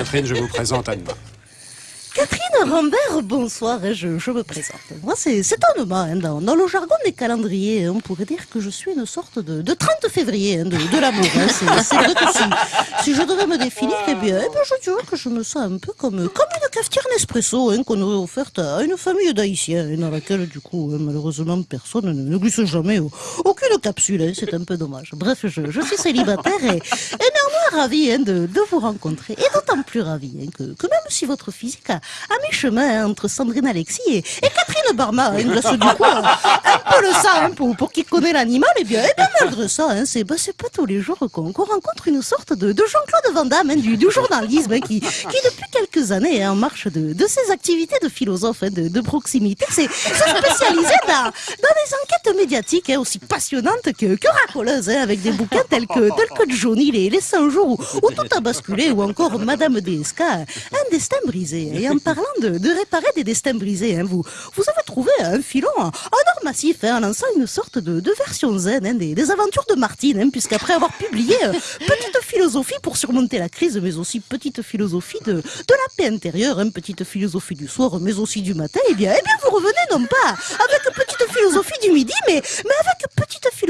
Catherine, je vous présente Anne-Marie. Catherine Rambert, bonsoir, je, me présente. Moi, c'est étonnant, hein, dans, dans le jargon des calendriers, on pourrait dire que je suis une sorte de, de 30 février hein, de, de l'amour. hein. Si, je devais me définir, eh eh bien, je dirais que je me sens un peu comme, comme une cafetière Nespresso hein, qu'on aurait offerte à une famille d'Haïtiens, hein, dans laquelle, du coup, hein, malheureusement, personne ne, glisse jamais au- aucune capsule. hein, c'est un peu dommage. Bref, je, je suis célibataire et, et néanmoins ravi hein, de, de vous rencontrer. Et d'autant plus ravi hein, que, même si votre physique a, mi-chemin hein, entre Sandrine Alexis et, et Catherine Barma, hein, du hein, un peu le ça hein, pour, pour qui connaît l'animal, et bien, et bien malgré ça, c'est bah, pas tous les jours qu'on qu'on rencontre une sorte de, de Jean-Claude Van Damme du, du journalisme qui, qui depuis quelques années est en marche de, de ses activités de philosophe de, de proximité, c'est spécialisé dans, dans des enquêtes médiatiques aussi passionnantes que, que racoleuses, avec des bouquins tels que, tels que Johnny, les, les 100 jours où, où tout a basculé, ou encore Madame DSK, un destin brisé. Et en parlant de, réparer des destins brisés, hein, vous, vous avez trouvé un filon en or massif, hein, en lançant une sorte de, version zen hein, des, aventures de Martine, hein, puisqu'après avoir publié euh, Petite philosophie pour surmonter la crise, mais aussi Petite philosophie de, de la paix intérieure, Petite philosophie du soir, mais aussi du matin, eh bien, eh bien vous revenez non pas avec Petite philosophie du midi, mais, mais avec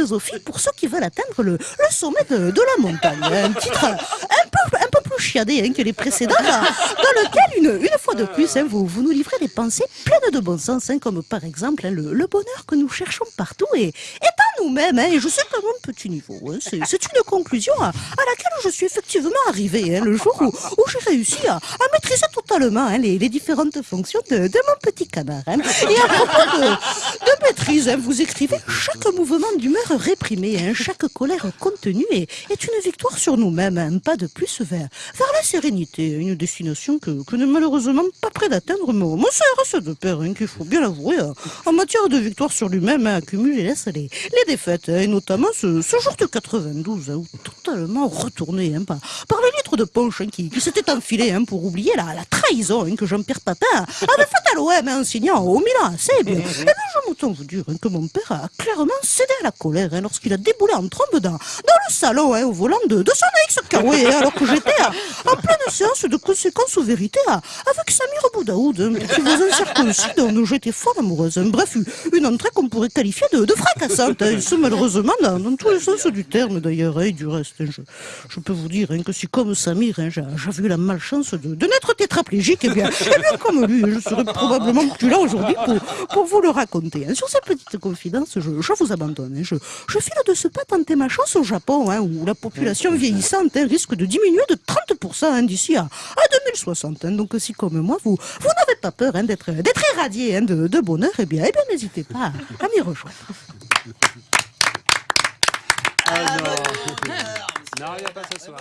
philosophie pour ceux qui veulent atteindre le, sommet de, la montagne. Un titre un peu, plus chiadé hein, que les précédents, dans, lequel, une, fois de plus, hein, vous, nous livrez des pensées pleines de bon sens, hein, comme par exemple le, bonheur que nous cherchons partout et, en nous-mêmes. et je sais mon hein, c'est une conclusion à, laquelle je suis effectivement arrivé hein, le jour où, j'ai réussi à, maîtriser totalement hein, les, différentes fonctions de, mon petit canard. Et à propos de, maîtrise, vous écrivez chaque mouvement d'humeur réprimé, chaque colère contenue est, une victoire sur nous-mêmes, un pas de plus vers, vers la sérénité, une destination que, que n'est malheureusement pas près d'atteindre mon, mon CRS de père, qu'il faut bien l'avouer, en matière de victoire sur lui-même, accumule et les, les défaites, et notamment ce, ce jour de 92, hein, où totalement retourné hein, par, par de punch hein, qui, qui s'étaient enfilés hein, pour oublier la, la trahison hein, que Jean-Pierre Papin avait faite à l'OM hein, en signant au Milan AC. Eh bien, eh bien, je m'entends vous dire hein, que mon père a clairement cédé à la colère hein, lorsqu'il a déboulé en trombe dans, dans le salon hein, au volant de, de son Kawaii, hein, alors que j'étais en pleine séance de conséquences ou vérités à- avec Samir Boudaoud, hein, petit voisin circoncis dont j'étais fort amoureuse. hein. Bref, une entrée qu'on pourrait qualifier de, de fracassante, hein, et ce malheureusement dans, dans tous les sens du terme d'ailleurs, hein, et du reste. hein, je, je peux vous dire hein, que si comme Samir, hein, j'a- j'avais eu la malchance de, de n'être tétraplégique, eh bien, eh bien comme lui, je serais probablement plus là aujourd'hui pour, pour vous le raconter. hein. Sur ces petites confidences, je, je vous abandonne. hein. Je, je file de ce pas tenter ma chance au Japon, hein, où la population vieillissante hein, risque de diminuer de 30% hein, d'ici à, à 2060. hein. Donc si comme moi, vous, vous n'avez pas peur hein, d'être irradié hein, de, de bonheur, eh bien, eh bien n'hésitez pas à m'y rejoindre. Ah non. Non, il n'y a pas ce soir.